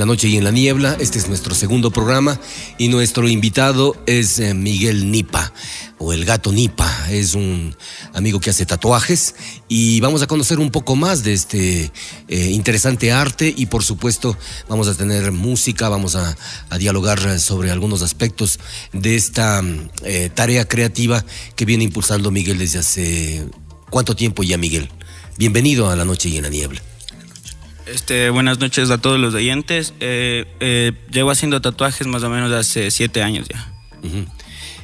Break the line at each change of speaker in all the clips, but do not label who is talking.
la noche y en la niebla. Este es nuestro segundo programa y nuestro invitado es eh, Miguel Nipa o el gato Nipa. Es un amigo que hace tatuajes y vamos a conocer un poco más de este eh, interesante arte y por supuesto vamos a tener música, vamos a, dialogar sobre algunos aspectos de esta eh, tarea creativa que viene impulsando Miguel desde hace cuánto tiempo ya Miguel. Bienvenido a la noche y en la niebla.
Este, buenas noches a todos los oyentes. Eh, eh, llevo haciendo tatuajes más o menos hace siete años ya.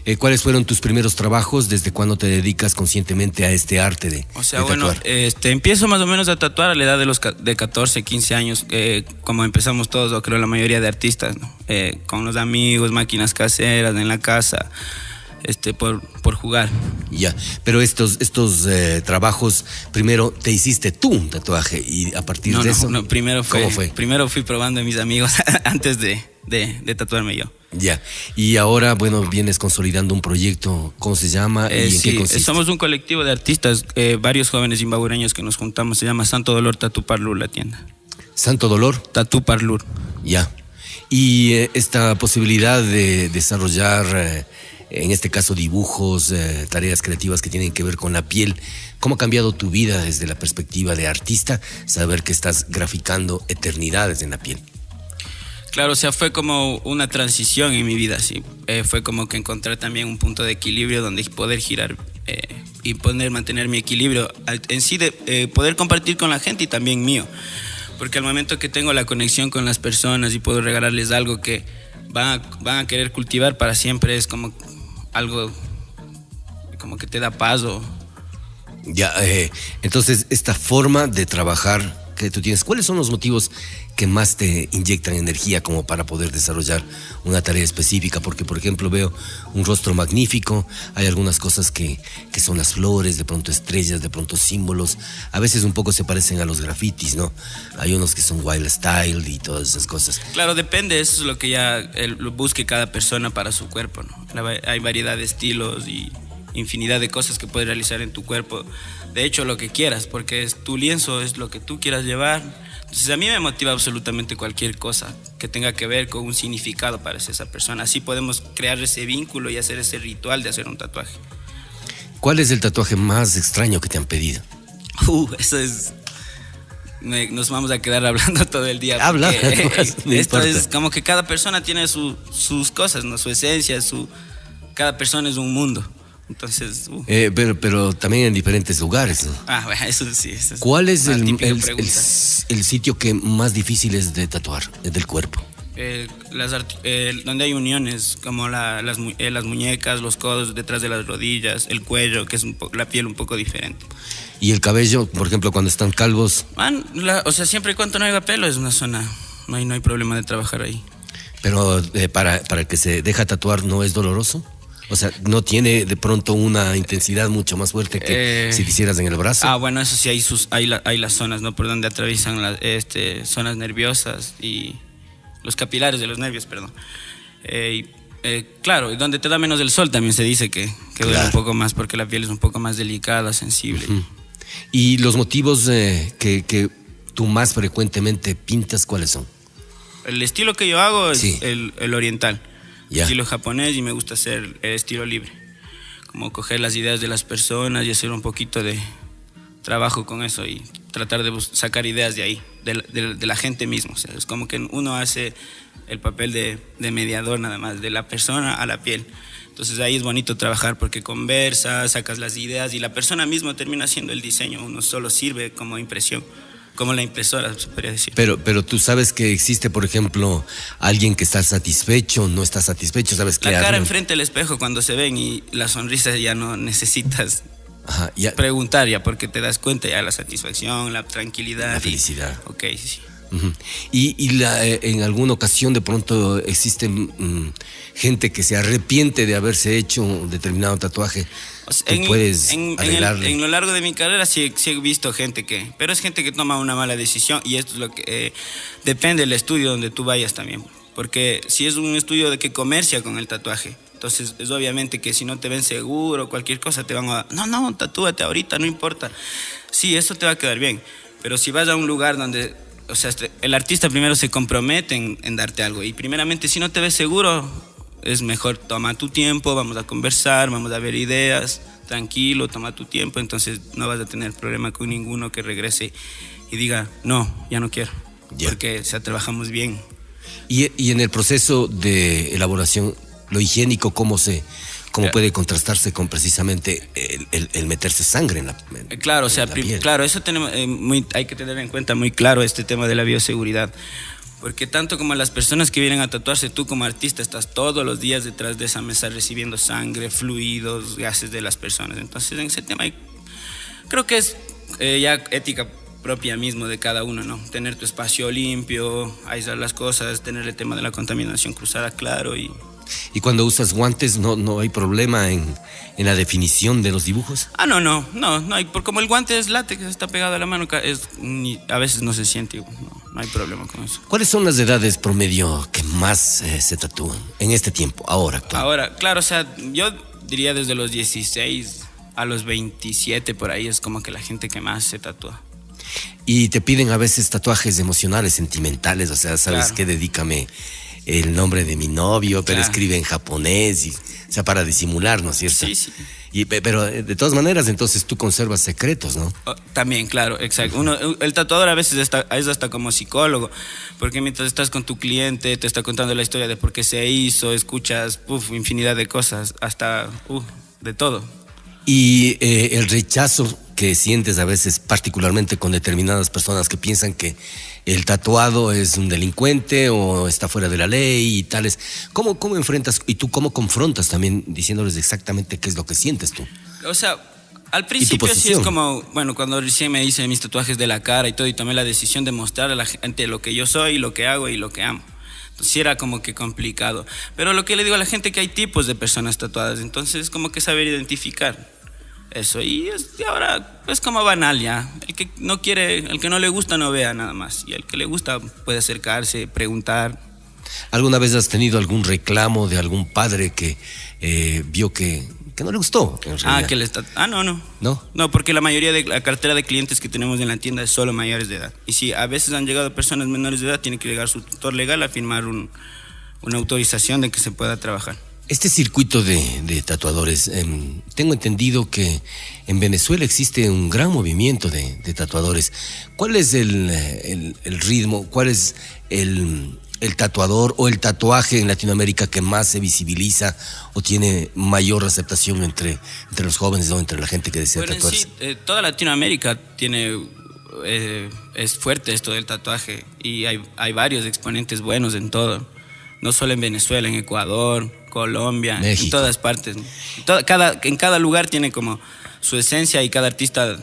Eh, ¿Cuáles fueron tus primeros trabajos? ¿Desde cuándo te dedicas conscientemente a este arte de
O sea, bueno, este, empiezo más o menos a tatuar a la edad de los de 14, 15 años, como empezamos todos, o creo la mayoría de artistas, con los amigos, máquinas caseras en la casa este, por, por jugar.
Ya, pero estos, estos eh, trabajos, primero te hiciste tú un tatuaje y a partir de eso.
No, primero fue, ¿Cómo fue? Primero fui probando a mis amigos antes de, de, tatuarme yo.
Ya, y ahora, bueno, vienes consolidando un proyecto, ¿cómo se llama?
¿Y en sí, qué consiste? Somos un colectivo de artistas, eh, varios jóvenes imbabureños que nos juntamos, se llama Santo Dolor Tatu Parlur la tienda.
¿Santo Dolor?
Tatu Parlur.
Ya. Y eh, esta posibilidad de desarrollar en este caso dibujos, eh, tareas creativas que tienen que ver con la piel. ¿Cómo ha cambiado tu vida desde la perspectiva de artista saber que estás graficando eternidades en la piel?
Claro, o sea, fue como una transición en mi vida, sí. Eh, fue como que encontrar también un punto de equilibrio donde poder girar eh, y poder mantener mi equilibrio en sí de poder compartir con la gente y también mío. Porque al momento que tengo la conexión con las personas y puedo regalarles algo que van a, van a querer cultivar para siempre, es como algo como que te da paso.
Ya, eh, entonces esta forma de trabajar que tú tienes, ¿cuáles son los motivos que más te inyectan energía como para poder desarrollar una tarea específica? Porque, por ejemplo, veo un rostro magnífico, hay algunas cosas que, que son las flores, de pronto estrellas, de pronto símbolos, a veces un poco se parecen a los grafitis, ¿no? Hay unos que son wild style y todas esas cosas.
Claro, depende, eso es lo que ya el, busque cada persona para su cuerpo, ¿no? hay variedad de estilos y infinidad de cosas que puedes realizar en tu cuerpo. De hecho, lo que quieras, porque es tu lienzo, es lo que tú quieras llevar. Entonces, a mí me motiva absolutamente cualquier cosa que tenga que ver con un significado para esa persona. Así podemos crear ese vínculo y hacer ese ritual de hacer un tatuaje.
¿Cuál es el tatuaje más extraño que te han pedido?
Uh, eso es nos vamos a quedar hablando todo el día.
Habla.
esto es como que cada persona tiene sus cosas, ¿no? su esencia, su, cada persona es un mundo. Entonces.
Uh. Eh, pero, pero también en diferentes lugares.
Ah, bueno, eso sí.
¿Cuál es el, el, sitio que más difícil es de tatuar, del cuerpo?
Eh, las, eh, donde hay uniones, como la, las, las, muñecas, los codos detrás de las rodillas, el cuello, que es un la piel un poco diferente.
¿Y el cabello, por ejemplo, cuando están calvos?
o sea, siempre y cuando no haya pelo es una zona, no hay, no hay problema de trabajar ahí.
Pero para, para el que se deja tatuar, ¿no es doloroso? O sea, no tiene de pronto una intensidad mucho más fuerte que eh, si quisieras en el brazo.
Ah, bueno, eso sí, hay, sus, hay, hay las zonas, ¿no? Por donde atraviesan las este, zonas nerviosas y los capilares de los nervios, perdón. Eh, eh, claro, y donde te da menos el sol también se dice que, que duele un poco más porque la piel es un poco más delicada, sensible.
¿Y los motivos que, que, tú más frecuentemente pintas, cuáles son?
El estilo que yo hago es el, el oriental estilo japonés y me gusta hacer el estilo libre. Como coger las ideas de las personas y hacer un poquito de trabajo con eso y tratar de sacar ideas de ahí, de, la gente misma. Es como que uno hace el papel de, de, mediador nada más, de la persona a la piel. Entonces ahí es bonito trabajar porque conversas, sacas las ideas y la persona misma termina haciendo el diseño, uno solo sirve como impresión como la impresora, se podría decir.
Pero, pero tú sabes que existe, por ejemplo, alguien que está satisfecho, no está satisfecho, ¿sabes qué?
La cara enfrente del espejo cuando se ven y la sonrisa ya no necesitas preguntar ya porque te das cuenta ya la satisfacción, la tranquilidad.
La felicidad.
ok, sí.
Y, la, eh, en alguna ocasión de pronto existe mm, gente que se arrepiente de haberse hecho un determinado tatuaje. En, puedes
en, en, lo largo de mi carrera sí, he visto gente que, pero es gente que toma una mala decisión y esto es lo que eh, depende del estudio donde tú vayas también. Porque si es un estudio de que comercia con el tatuaje, entonces es obviamente que si no te ven seguro, cualquier cosa te van a, no, no, tatúate ahorita, no importa. Sí, eso te va a quedar bien. Pero si vas a un lugar donde o sea, este, el artista primero se compromete en, darte algo. Y primeramente, si no te ves seguro, es mejor toma tu tiempo, vamos a conversar, vamos a ver ideas, tranquilo, toma tu tiempo. Entonces no vas a tener problema con ninguno que regrese y diga, no, ya no quiero. Porque o trabajamos bien.
Y, y en el proceso de elaboración, lo higiénico, ¿cómo se, cómo puede contrastarse con precisamente el, meterse sangre en la
eh, Claro, o sea, claro, eso tenemos, eh, muy, hay que tener en cuenta muy claro este tema de la bioseguridad. Porque tanto como las personas que vienen a tatuarse, tú como artista estás todos los días detrás de esa mesa recibiendo sangre, fluidos, gases de las personas. Entonces, en ese tema creo que es eh, ya ética propia mismo de cada uno, ¿no? Tener tu espacio limpio, aislar las cosas, tener el tema de la contaminación cruzada claro y
¿Y cuando usas guantes no, no hay problema en, la definición de los dibujos?
Ah, no, no, no, no hay, como el guante es látex, está pegado a la mano, es, a veces no se siente, no, hay problema con eso.
¿Cuáles son las edades promedio que más eh, se tatúan en este tiempo, ahora?
Ahora, claro, o sea, yo diría desde los 16 a los 27 por ahí es como que la gente que más se tatúa.
Y te piden a veces tatuajes emocionales, sentimentales, o sea, ¿sabes qué? Dedícame el nombre de mi novio, pero escribe en japonés, y, o sea, para disimular, ¿no es cierto?
Sí, sí.
Y, pero eh, de todas maneras, entonces tú conservas secretos, ¿no?
Oh, también, claro, exacto. Uno, el tatuador a veces está, es hasta como psicólogo, porque mientras estás con tu cliente, te está contando la historia de por qué se hizo, escuchas uf, infinidad de cosas, hasta uf, de todo.
Y eh, el rechazo que sientes a veces, particularmente con determinadas personas que piensan que el tatuado es un delincuente o está fuera de la ley y tales. ¿Cómo, cómo enfrentas y tú cómo confrontas también diciéndoles exactamente qué es lo que sientes tú?
O sea, al principio sí es como, bueno, cuando recién me hice mis tatuajes de la cara y todo y tomé la decisión de mostrar a la gente lo que yo soy, lo que hago y lo que amo. Entonces sí era como que complicado. Pero lo que le digo a la gente es que hay tipos de personas tatuadas, entonces es como que saber identificar eso. Y, es, ahora es como banal ya. El que no quiere, el que no le gusta no vea nada más. Y el que le gusta puede acercarse, preguntar.
¿Alguna vez has tenido algún reclamo de algún padre que eh, vio que, que, no le gustó?
Ah, que le está, ah, no, no.
¿No?
No, porque la mayoría de la cartera de clientes que tenemos en la tienda es solo mayores de edad. Y si a veces han llegado personas menores de edad, tiene que llegar su tutor legal a firmar un, una autorización de que se pueda trabajar.
Este circuito de, tatuadores, em, tengo entendido que en Venezuela existe un gran movimiento de, tatuadores. ¿Cuál es el, ritmo, cuál es el, tatuador o el tatuaje en Latinoamérica que más se visibiliza o tiene mayor aceptación entre, entre los jóvenes o entre la gente que desea tatuarse? Sí,
eh, toda Latinoamérica tiene eh, es fuerte esto del tatuaje y hay, hay varios exponentes buenos en todo, no solo en Venezuela, en Ecuador, Colombia, en todas partes. cada, en cada lugar tiene como su esencia y cada artista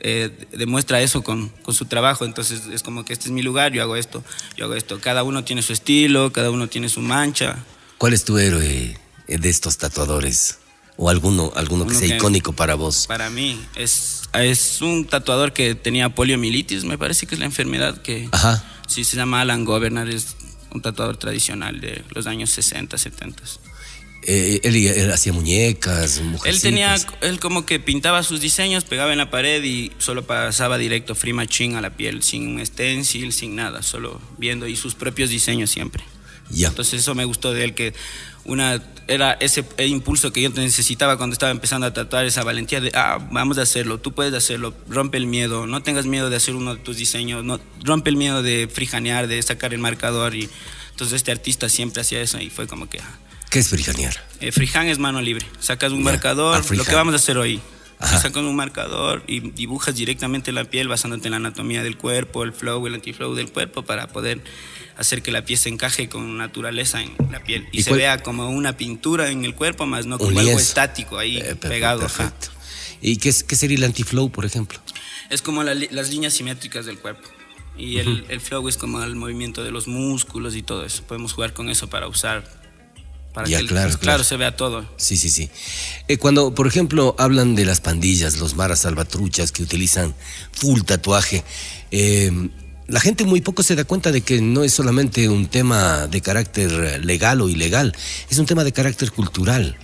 eh, demuestra eso con, con, su trabajo. Entonces es como que este es mi lugar, yo hago esto, yo hago esto. Cada uno tiene su estilo, cada uno tiene su mancha.
¿Cuál es tu héroe de estos tatuadores? ¿O alguno, alguno que sea icónico para vos?
Para mí es, es un tatuador que tenía poliomielitis, me parece que es la enfermedad que...
Ajá.
Sí, se llama Alan Governor, es un tatuador tradicional de los años 60, 70.
Eh, él, hacía muñecas,
Él tenía, él como que pintaba sus diseños, pegaba en la pared y solo pasaba directo free machine a la piel, sin stencil, sin nada, solo viendo y sus propios diseños siempre. Entonces eso me gustó de él que una era ese impulso que yo necesitaba cuando estaba empezando a tatuar esa valentía de ah vamos a hacerlo tú puedes hacerlo rompe el miedo no tengas miedo de hacer uno de tus diseños no rompe el miedo de frijanear de sacar el marcador y entonces este artista siempre hacía eso y fue como que ah.
¿qué es frijanear?
Eh, frijan es mano libre sacas un marcador ah, lo que vamos a hacer hoy sacas un marcador y dibujas directamente la piel basándote en la anatomía del cuerpo el flow el antiflow del cuerpo para poder hacer que la pieza encaje con naturaleza en la piel y, se vea como una pintura en el cuerpo, más no como algo estático ahí eh, pegado. Perfecto.
¿Y qué, qué, sería el anti-flow, por ejemplo?
Es como las líneas simétricas del cuerpo. Y el, el, flow es como el movimiento de los músculos y todo eso. Podemos jugar con eso para usar para que claro, claro, se vea todo.
Sí, sí, sí. Eh, cuando, por ejemplo, hablan de las pandillas, los maras salvatruchas que utilizan full tatuaje, eh, la gente muy poco se da cuenta de que no es solamente un tema de carácter legal o ilegal, es un tema de carácter cultural.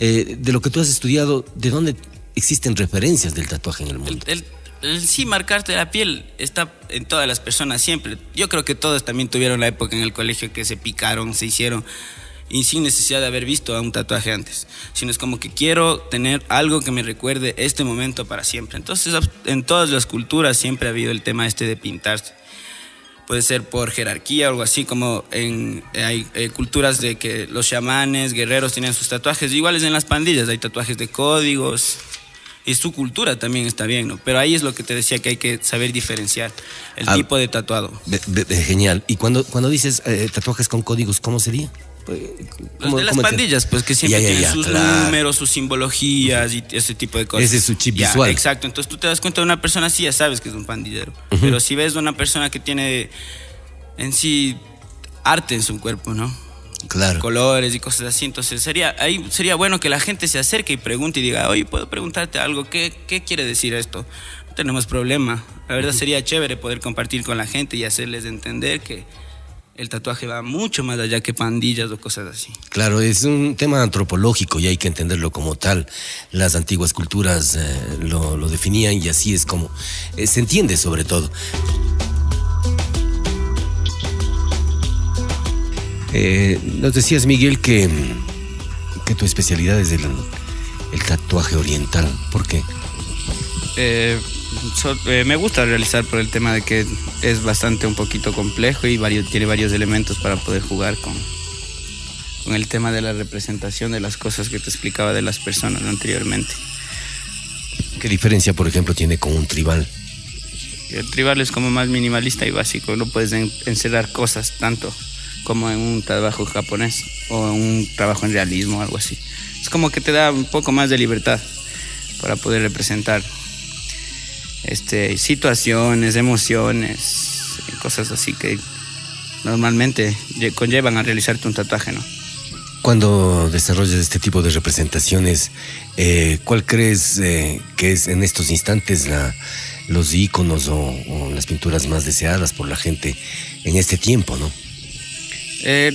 Eh, de lo que tú has estudiado, ¿de dónde existen referencias del tatuaje en el mundo.
El, sí, marcarte la piel está en todas las personas siempre. Yo creo que todos también tuvieron la época en el colegio que se picaron, se hicieron y sin necesidad de haber visto a un tatuaje antes, sino es como que quiero tener algo que me recuerde este momento para siempre. Entonces, en todas las culturas siempre ha habido el tema este de pintarse. Puede ser por jerarquía o algo así, como en, hay eh, culturas de que los chamanes, guerreros tienen sus tatuajes, iguales en las pandillas, hay tatuajes de códigos, y su cultura también está bien, ¿no? Pero ahí es lo que te decía que hay que saber diferenciar el ah, tipo de tatuado.
genial. Y cuando, cuando dices eh, tatuajes con códigos, ¿cómo sería?
Pues, Los de las pandillas, pues que siempre tienen sus números, sus simbologías y ese tipo de cosas.
Ese es su chip visual.
Exacto, entonces tú te das cuenta de una persona así, ya sabes que es un pandillero. Pero si ves de una persona que tiene en sí arte en su cuerpo, ¿no?
Claro.
Colores y cosas así. Entonces sería, ahí sería bueno que la gente se acerque y pregunte y diga, oye, ¿puedo preguntarte algo? ¿Qué, qué quiere decir esto? No tenemos problema. La verdad sería chévere poder compartir con la gente y hacerles entender que el tatuaje va mucho más allá que pandillas o cosas así.
Claro, es un tema antropológico y hay que entenderlo como tal. Las antiguas culturas eh, lo, definían y así es como eh, se entiende sobre todo. Eh, nos decías, Miguel, que, que tu especialidad es el, el tatuaje oriental. ¿Por qué?
Eh, me gusta realizar por el tema de que es bastante un poquito complejo y varios, tiene varios elementos para poder jugar con, con el tema de la representación de las cosas que te explicaba de las personas anteriormente.
¿Qué diferencia, por ejemplo, tiene con un tribal?
El tribal es como más minimalista y básico, no puedes encerrar cosas tanto como en un trabajo japonés o en un trabajo en realismo o algo así. Es como que te da un poco más de libertad para poder representar este, situaciones, emociones, cosas así que normalmente conllevan a realizarte un tatuaje, ¿no?
Cuando desarrollas este tipo de representaciones, eh, ¿cuál crees eh, que es en estos instantes la, los iconos o, las pinturas más deseadas por la gente en este tiempo, no?
Eh,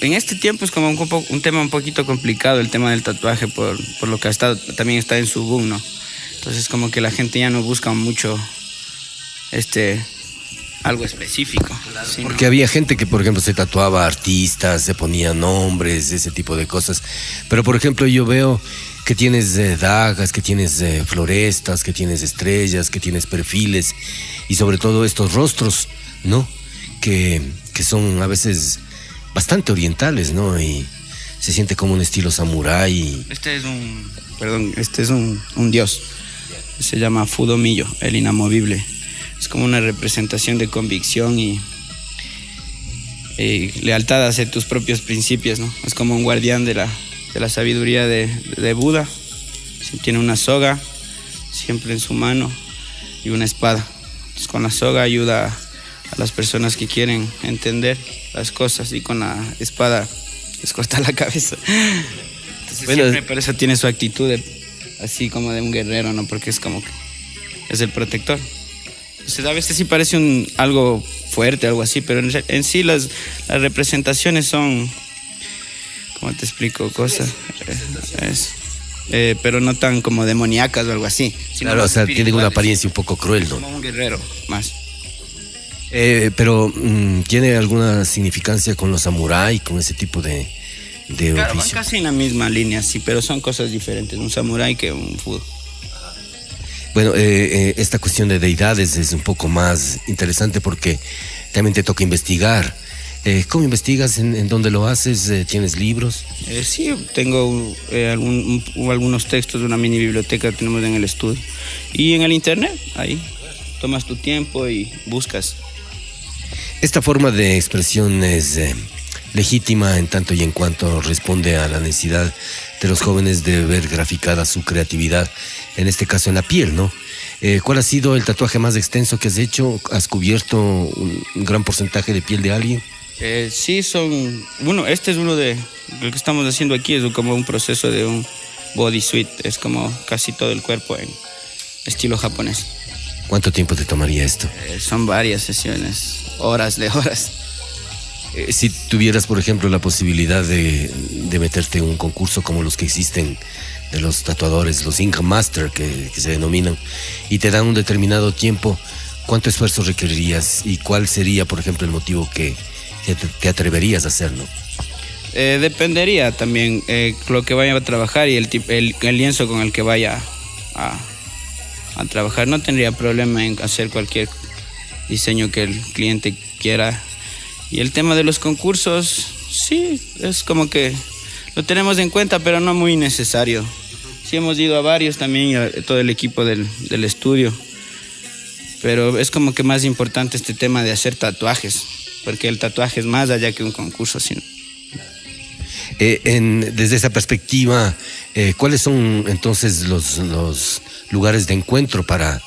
en este tiempo es como un, un, tema un poquito complicado el tema del tatuaje por, por lo que ha estado, también está en su boom, ¿no? Entonces como que la gente ya no busca mucho este algo específico.
Porque había gente que, por ejemplo, se tatuaba artistas, se ponía nombres, ese tipo de cosas. Pero, por ejemplo, yo veo que tienes eh, dagas, que tienes eh, florestas, que tienes estrellas, que tienes perfiles y sobre todo estos rostros, ¿no? Que, que son a veces bastante orientales, ¿no? Y se siente como un estilo samurái.
Este es un, perdón, este es un, un dios se llama Fudomillo, el inamovible. Es como una representación de convicción y, lealtad hacia tus propios principios, ¿no? Es como un guardián de la, de la sabiduría de, de Buda. Tiene una soga siempre en su mano y una espada. con la soga ayuda a las personas que quieren entender las cosas y con la espada les corta la cabeza. Entonces siempre por eso tiene su actitud de así como de un guerrero, ¿no? Porque es como que es el protector. Entonces, a veces sí parece un, algo fuerte, algo así, pero en, sí las, las, representaciones son, ¿cómo te explico? Cosas. Eh, pero no tan como demoníacas o algo así.
Claro, o sea, tienen una apariencia un poco cruel, ¿no?
Como un guerrero, más.
Eh, pero, mm, ¿tiene alguna significancia con los samuráis, con ese tipo de,
claro, van casi en la misma línea, sí, pero son cosas diferentes, un samurái que un fútbol.
Bueno, eh, eh, esta cuestión de deidades es un poco más interesante porque también te toca investigar. Eh, ¿Cómo investigas? ¿En, dónde lo haces? ¿Tienes libros?
sí, tengo algunos textos de una mini biblioteca que tenemos en el estudio. Y en el internet, ahí, tomas tu tiempo y buscas.
Esta forma de expresión es legítima en tanto y en cuanto responde a la necesidad de los jóvenes de ver graficada su creatividad, en este caso en la piel, ¿no? Eh, ¿Cuál ha sido el tatuaje más extenso que has hecho? ¿Has cubierto un, gran porcentaje de piel de alguien?
Eh, sí, son. Bueno, este es uno de. Lo que estamos haciendo aquí es como un proceso de un body suit. Es como casi todo el cuerpo en estilo japonés.
¿Cuánto tiempo te tomaría esto?
Eh, son varias sesiones, horas de horas.
Eh, si tuvieras, por ejemplo, la posibilidad de, meterte en un concurso como los que existen de los tatuadores, los Ink Master que, se denominan, y te dan un determinado tiempo, ¿cuánto esfuerzo requerirías y cuál sería, por ejemplo, el motivo que, te, atreverías a hacerlo?
Eh, dependería también eh, lo que vaya a trabajar y el, el, el lienzo con el que vaya a, a, trabajar. No tendría problema en hacer cualquier diseño que el cliente quiera. Y el tema de los concursos, sí, es como que lo tenemos en cuenta, pero no muy necesario. Sí hemos ido a varios también, todo el equipo del, del estudio. Pero es como que más importante este tema de hacer tatuajes, porque el tatuaje es más allá que un concurso. Sino,
eh, en, desde esa perspectiva, eh, ¿cuáles son entonces los, los, lugares de encuentro para,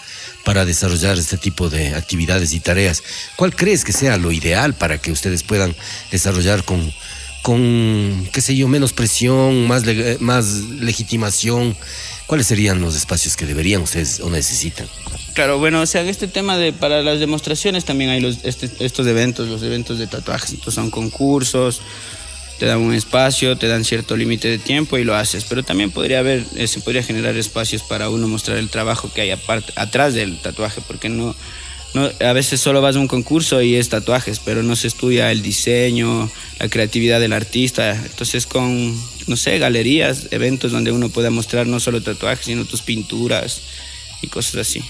para desarrollar este tipo de actividades y tareas? ¿Cuál crees que sea lo ideal para que ustedes puedan desarrollar con, con qué sé yo, menos presión, más, más legitimación? ¿Cuáles serían los espacios que deberían ustedes o necesitan?
Claro, bueno, o sea, este tema de para las demostraciones también hay los, este, estos eventos, los eventos de tatuajes, entonces son concursos, te dan un espacio, te dan cierto límite de tiempo y lo haces. Pero también podría haber, eh, se podría generar espacios para uno mostrar el trabajo que hay aparte, atrás del tatuaje, porque no, a veces solo vas a un concurso y es tatuajes, pero no se estudia el diseño, la creatividad del artista. Entonces con, no sé, galerías, eventos donde uno pueda mostrar no solo tatuajes, sino tus pinturas y cosas así.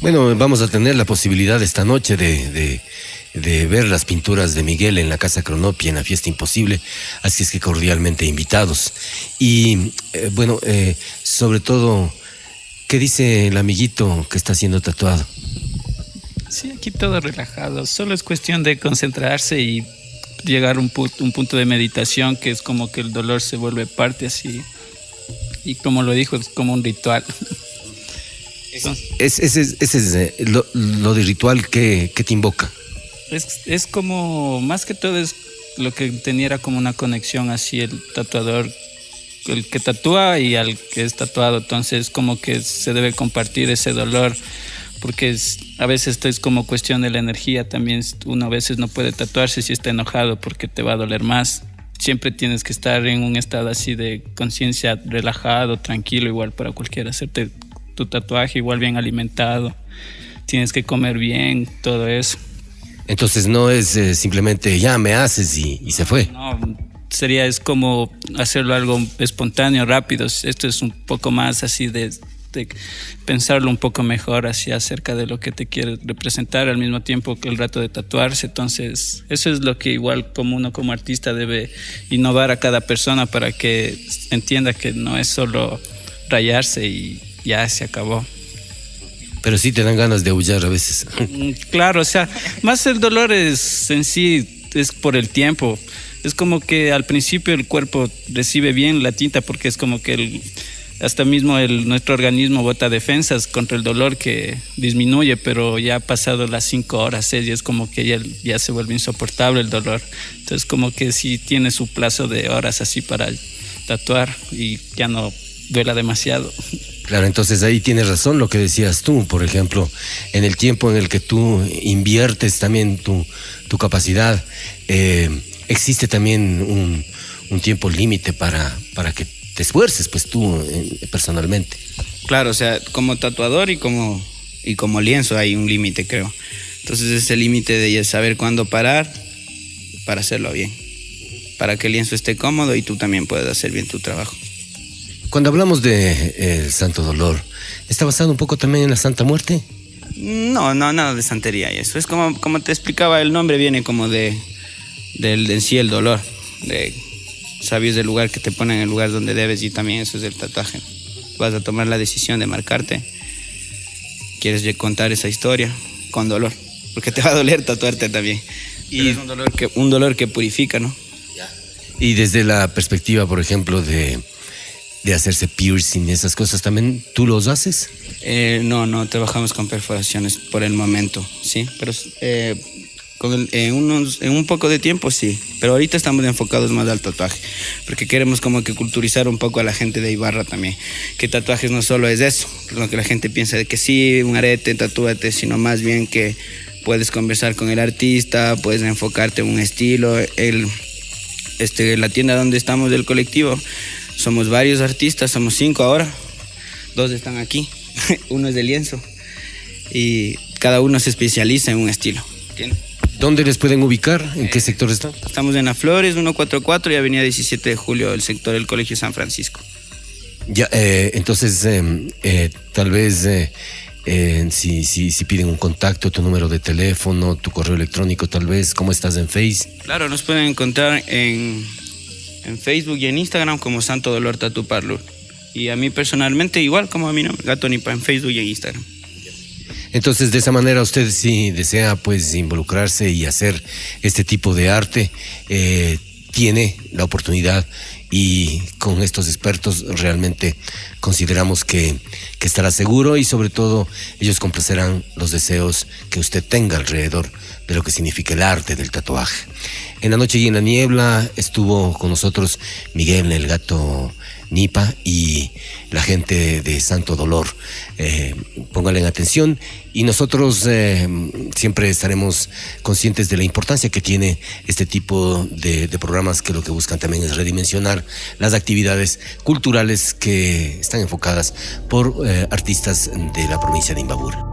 Bueno, vamos a tener la posibilidad esta noche de ver las pinturas de Miguel en la Casa Cronopia en la Fiesta Imposible, así es que cordialmente invitados. Y eh, bueno, eh, sobre todo, ¿qué dice el amiguito que está siendo tatuado?
Sí, aquí todo relajado, solo es cuestión de concentrarse y llegar a un, un punto de meditación que es como que el dolor se vuelve parte así, y como lo dijo, es como un ritual.
Ese es, eh, lo, de ritual que, que te invoca.
Es, es como, más que todo es lo que tenía como una conexión así el tatuador, el que tatúa y al que es tatuado. Entonces como que se debe compartir ese dolor porque es, a veces esto es como cuestión de la energía también. Uno a veces no puede tatuarse si está enojado porque te va a doler más. Siempre tienes que estar en un estado así de conciencia relajado, tranquilo, igual para cualquiera. Hacerte tu tatuaje igual bien alimentado. Tienes que comer bien, todo eso.
Entonces no es eh, simplemente ya me haces y, se fue.
No, sería es como hacerlo algo espontáneo, rápido. Esto es un poco más así de, pensarlo un poco mejor así acerca de lo que te quiere representar al mismo tiempo que el rato de tatuarse. Entonces, eso es lo que igual como uno como artista debe innovar a cada persona para que entienda que no es solo rayarse y ya se acabó.
Pero sí te dan ganas de aullar a veces.
Mm, claro, o sea, más el dolor es en sí, es por el tiempo. Es como que al principio el cuerpo recibe bien la tinta porque es como que el, hasta mismo nuestro organismo bota defensas contra el dolor que disminuye, pero ya ha pasado las cinco horas, y es como que ya, ya se vuelve insoportable el dolor. Entonces como que sí tiene su plazo de horas así para tatuar y ya no duela demasiado.
Claro, entonces ahí tienes razón lo que decías tú, por ejemplo, en el tiempo en el que tú inviertes también tu, tu capacidad, eh, existe también un, un tiempo límite para, para que te esfuerces, pues tú eh, personalmente.
Claro, o sea, como tatuador y como, y como lienzo hay un límite, creo. Entonces ese límite de saber cuándo parar para hacerlo bien, para que el lienzo esté cómodo y tú también puedas hacer bien tu trabajo.
Cuando hablamos de eh, el Santo Dolor, ¿está basado un poco también en la Santa Muerte?
No, no, nada de santería y eso. Es como, como te explicaba, el nombre viene como de, del, en sí el dolor, de sabios del lugar que te ponen en el lugar donde debes y también eso es el tatuaje. Vas a tomar la decisión de marcarte. Quieres contar esa historia con dolor, porque te va a doler tatuarte también. Y es un dolor que, un dolor que purifica, ¿no?
Y desde la perspectiva, por ejemplo, de de hacerse piercing y esas cosas, ¿también tú los haces?
Eh, no, no trabajamos con perforaciones por el momento, sí, pero eh, en, unos, en un poco de tiempo sí, pero ahorita estamos enfocados más al tatuaje, porque queremos como que culturizar un poco a la gente de Ibarra también, que tatuajes no solo es eso, lo que la gente piensa de que sí, un arete, tatúate, sino más bien que puedes conversar con el artista, puedes enfocarte en un estilo, el, este, la tienda donde estamos del colectivo somos varios artistas, somos cinco ahora, dos están aquí, uno es de lienzo y cada uno se especializa en un estilo.
¿Dónde les pueden ubicar? ¿En qué sector están?
Estamos en La Flores, 144 y Avenida 17 de Julio, el sector del Colegio San Francisco.
Ya, eh, entonces, em, eh, tal vez eh, si, si, si, piden un contacto, tu número de teléfono, tu correo electrónico, tal vez, ¿cómo estás en Face?
Claro, nos pueden encontrar en, en Facebook y en Instagram como Santo Dolor Tatu Parlur. Y a mí personalmente, igual como a mi nombre, Gato Nipa, en Facebook y en Instagram.
Entonces, de esa manera, usted si desea pues involucrarse y hacer este tipo de arte, eh, tiene la oportunidad y con estos expertos realmente consideramos que, que, estará seguro y sobre todo ellos complacerán los deseos que usted tenga alrededor de lo que significa el arte del tatuaje. En la noche y en la niebla estuvo con nosotros Miguel el gato Nipa y la gente de Santo Dolor. Eh, pónganle atención y nosotros eh, siempre estaremos conscientes de la importancia que tiene este tipo de, programas que lo que buscan también es redimensionar las actividades culturales que están enfocadas por eh, artistas de la provincia de Imbabura.